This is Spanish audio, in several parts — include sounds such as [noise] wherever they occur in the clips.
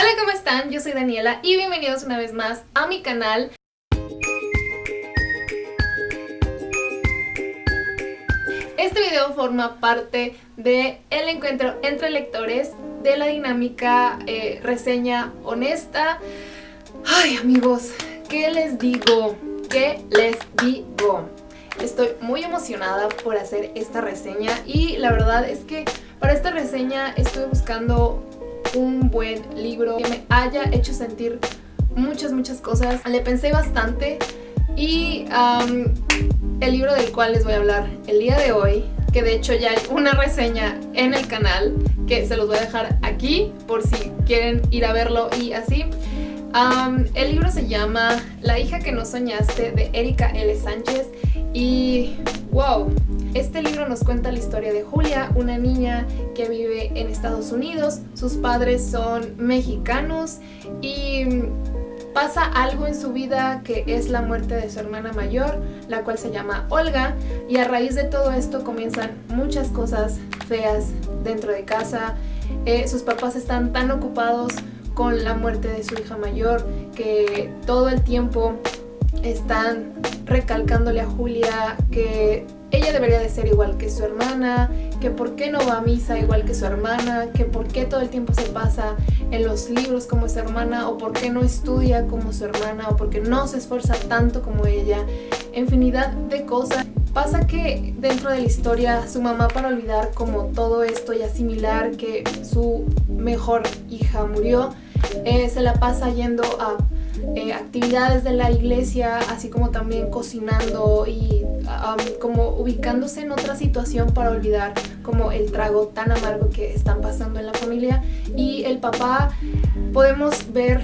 Hola, ¿cómo están? Yo soy Daniela y bienvenidos una vez más a mi canal. Este video forma parte del el encuentro entre lectores de la dinámica eh, reseña honesta. Ay amigos, ¿qué les digo? ¿Qué les digo? Estoy muy emocionada por hacer esta reseña y la verdad es que para esta reseña estoy buscando un buen libro que me haya hecho sentir muchas, muchas cosas. Le pensé bastante y el libro del cual les voy a hablar el día de hoy, que de hecho ya hay una reseña en el canal que se los voy a dejar aquí por si quieren ir a verlo y así. el libro se llama La hija que no soñaste de Erika L. Sánchez y wow, este libro nos cuenta la historia de Julia, una niña que vive en Estados Unidos, sus padres son mexicanos y pasa algo en su vida que es la muerte de su hermana mayor, la cual se llama Olga, y a raíz de todo esto comienzan muchas cosas feas dentro de casa. Eh, sus papás están tan ocupados con la muerte de su hija mayor que todo el tiempo están recalcándole a Julia que ella debería de ser igual que su hermana, que por qué no va a misa igual que su hermana, que por qué todo el tiempo se pasa en los libros como su hermana, o por qué no estudia como su hermana, o por qué no se esfuerza tanto como ella, infinidad de cosas. Pasa que dentro de la historia su mamá para olvidar como todo esto y asimilar que su mejor hija murió, eh, se la pasa yendo a eh, actividades de la iglesia, así como también cocinando y como ubicándose en otra situación para olvidar como el trago tan amargo que están pasando en la familia. Y el papá, podemos ver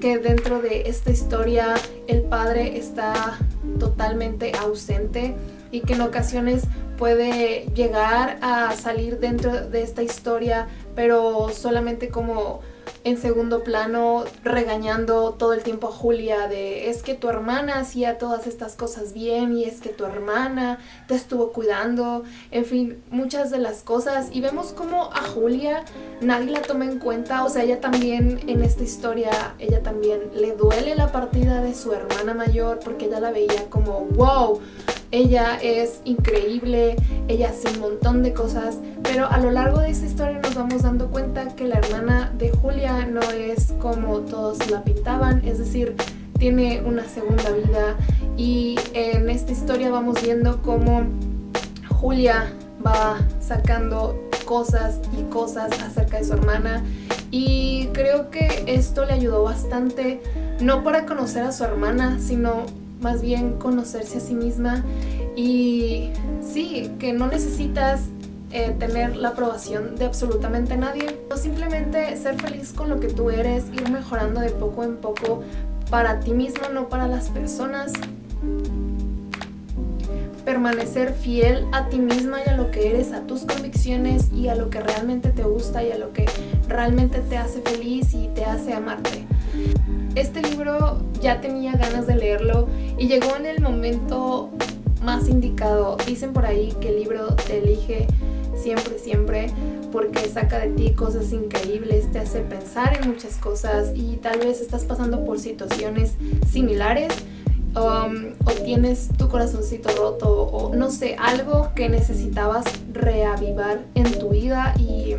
que dentro de esta historia el padre está totalmente ausente y que en ocasiones puede llegar a salir dentro de esta historia, pero solamente como en segundo plano regañando todo el tiempo a Julia de es que tu hermana hacía todas estas cosas bien y es que tu hermana te estuvo cuidando, en fin, muchas de las cosas. Y vemos como a Julia nadie la toma en cuenta, o sea, ella también en esta historia, ella también le duele la partida de su hermana mayor porque ella la veía como wow, ella es increíble, ella hace un montón de cosas, pero a lo largo de esta historia nos vamos dando cuenta que la hermana de Julia no es como todos la pintaban, es decir, tiene una segunda vida. Y en esta historia vamos viendo cómo Julia va sacando cosas y cosas acerca de su hermana. Y creo que esto le ayudó bastante, no para conocer a su hermana, sino más bien conocerse a sí misma y sí, que no necesitas eh, tener la aprobación de absolutamente nadie, o simplemente ser feliz con lo que tú eres, ir mejorando de poco en poco para ti mismo, no para las personas. Permanecer fiel a ti misma y a lo que eres, a tus convicciones y a lo que realmente te gusta y a lo que realmente te hace feliz y te hace amarte. Este libro ya tenía ganas de leerlo y llegó en el momento más indicado. Dicen por ahí que el libro te elige siempre, siempre porque saca de ti cosas increíbles, te hace pensar en muchas cosas y tal vez estás pasando por situaciones similares um, o tienes tu corazoncito roto o no sé, algo que necesitabas reavivar en tu vida y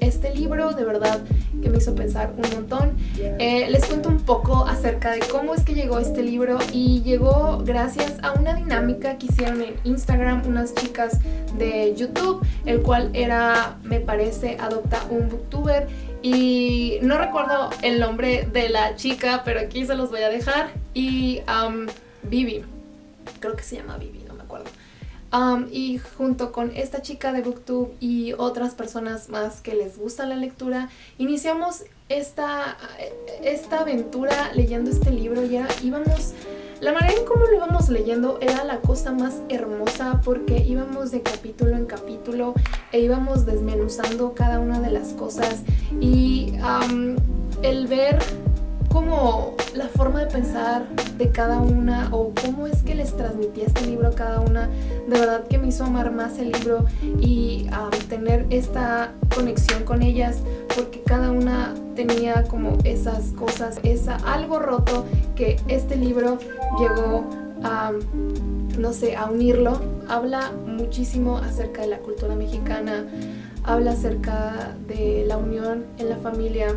este libro de verdad que me hizo pensar un montón. Eh, les cuento un poco acerca de cómo es que llegó este libro y llegó gracias a una dinámica que hicieron en Instagram unas chicas de YouTube, el cual era, me parece, Adopta un Booktuber y no recuerdo el nombre de la chica, pero aquí se los voy a dejar y um, Vivi, creo que se llama Vivi, no me acuerdo. Um, y junto con esta chica de Booktube y otras personas más que les gusta la lectura, iniciamos esta, esta aventura leyendo este libro y íbamos... La manera en cómo lo íbamos leyendo era la cosa más hermosa porque íbamos de capítulo en capítulo e íbamos desmenuzando cada una de las cosas y el ver cómo la forma de pensar de cada una o cómo es que les transmitía este libro a cada una, de verdad que me hizo amar más el libro y tener esta conexión con ellas porque cada una tenía como esas cosas, esa algo roto que este libro llegó a no sé, a unirlo. Habla muchísimo acerca de la cultura mexicana, habla acerca de la unión en la familia,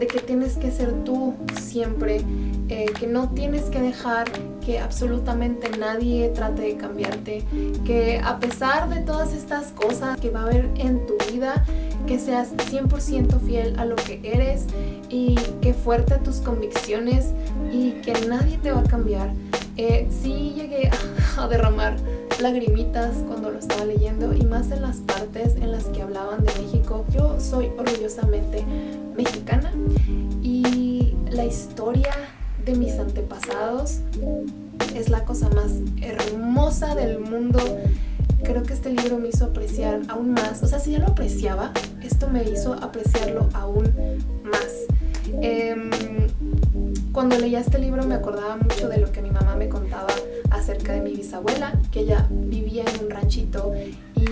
de que tienes que ser tú siempre, eh, que no tienes que dejar que absolutamente nadie trate de cambiarte, que a pesar de todas estas cosas que va a haber en tu vida, que seas 100% fiel a lo que eres y que fuerte tus convicciones y que nadie te va a cambiar. Eh, sí llegué a [laughs] derramar lagrimitas cuando lo estaba leyendo y más en las partes en las que hablaban de México. Yo soy orgullosamente mexicana y la historia de mis antepasados es la cosa más hermosa del mundo. Creo que este libro me hizo apreciar aún más, o sea, si ya lo apreciaba, esto me hizo apreciarlo aún más. Em, cuando leía este libro me acordaba mucho de lo que mi mamá me contaba acerca de mi bisabuela, que ella vivía en un ranchito y,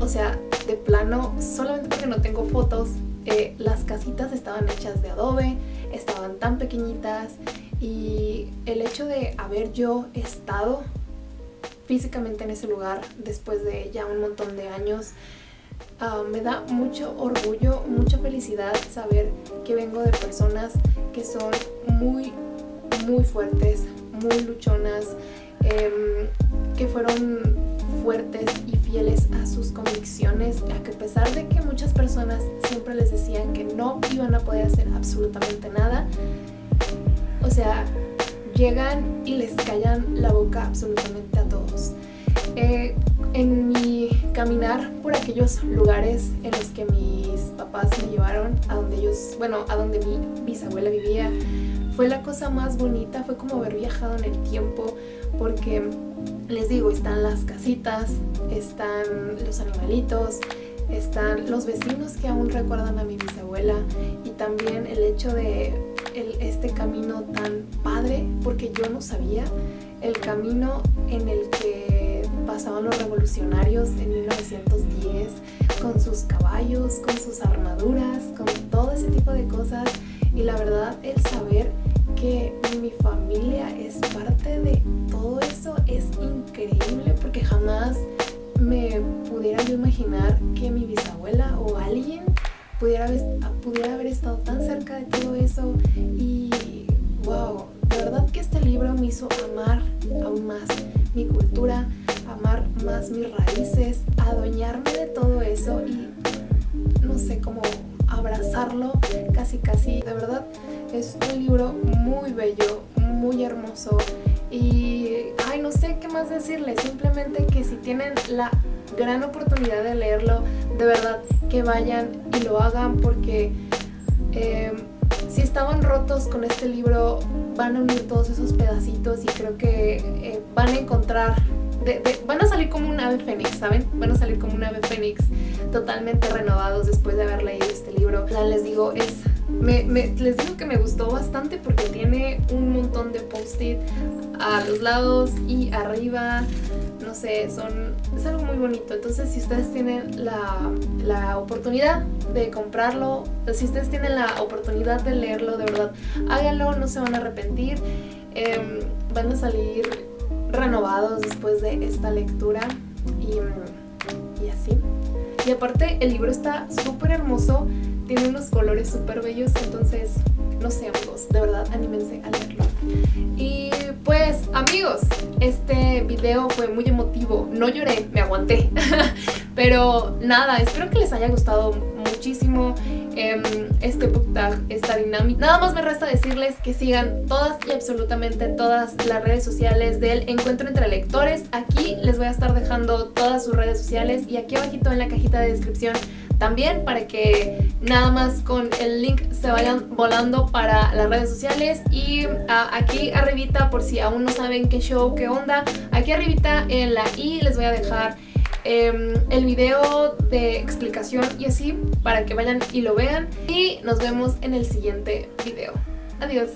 o sea, de plano, solamente porque no tengo fotos, eh, las casitas estaban hechas de adobe, estaban tan pequeñitas y el hecho de haber yo estado físicamente en ese lugar después de ya un montón de años, ah, me da mucho orgullo, mucha felicidad saber que vengo de personas que son muy, muy fuertes, muy luchonas, em, que fueron fuertes y fieles a sus convicciones, a que a pesar de que muchas personas siempre les decían que no iban a poder hacer absolutamente nada, o sea, llegan y les callan la boca absolutamente a todos. Eh, en mi caminar por aquellos lugares en los que mis papás me llevaron, a donde ellos, bueno, a donde mi bisabuela vivía, fue la cosa más bonita, fue como haber viajado en el tiempo, porque les digo, están las casitas, están los animalitos, están los vecinos que aún recuerdan a mi bisabuela y también el hecho de este camino tan padre, porque yo no sabía el camino en el que pasaban los revolucionarios en 1910 con sus caballos, con sus armaduras, con todo ese tipo de cosas. Y la verdad el saber que mi familia es parte de todo eso es increíble porque jamás me pudiera yo imaginar que mi bisabuela o alguien pudiera pudiera haber estado tan cerca de todo eso. Y wow, de verdad que este libro me hizo amar aún más mi cultura, amar más mis raíces, adueñarme de todo eso y no sé cómo abrazarlo casi casi, de verdad es un libro muy bello, muy hermoso. Y ay no sé qué más decirles, simplemente que si tienen la gran oportunidad de leerlo, de verdad que vayan y lo hagan porque eh, si estaban rotos con este libro van a unir todos esos pedacitos y creo que eh, van a encontrar van a salir como un ave fénix, ¿saben? Van a salir como un ave fénix totalmente renovados después de haber leído este libro. les digo, es les digo que me gustó bastante porque tiene un montón de post-it a los lados y arriba, no sé, son, es algo muy bonito. Entonces si ustedes tienen la, la oportunidad de comprarlo, si ustedes tienen la oportunidad de leerlo, de verdad, háganlo, no se van a arrepentir. Em, van a salir renovados después de esta lectura y, y así. Y aparte el libro está súper hermoso, tiene unos colores súper bellos, entonces no sé amigos, de verdad anímense a leerlo. Y pues amigos, este video fue muy emotivo, no lloré, me aguanté, [laughs] pero nada, espero que les haya gustado muchísimo em, este book tag, esta dinámica. Nada más me resta decirles que sigan todas y absolutamente todas las redes sociales del Encuentro Entre Lectores. Aquí les voy a estar dejando todas sus redes sociales y aquí abajito en la cajita de descripción también para que nada más con el link se vayan volando para las redes sociales y ah, aquí arribita por si aún no saben qué show, qué onda, aquí arribita en la i les voy a dejar em, el video de explicación y así para que vayan y lo vean y nos vemos en el siguiente video. Adiós.